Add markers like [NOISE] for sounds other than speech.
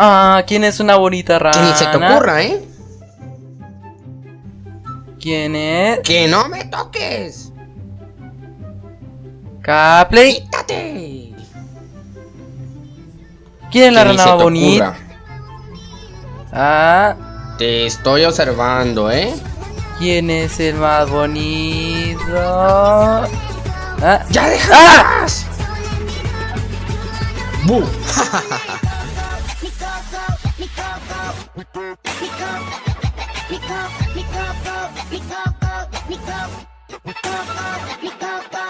Ah, ¿quién es una bonita rana? Que ni se te ocurra, ¿eh? ¿Quién es? ¡Que no me toques! Capley. ¡Quítate! ¿Quién es la Que rana bonita? Ah, Te estoy observando, ¿eh? ¿quién es el más bonito? Ah, ¡Ya dejas! [LAUGHS] let me go, go, let me go, go, let me go, go, let me go, go, let me go, go.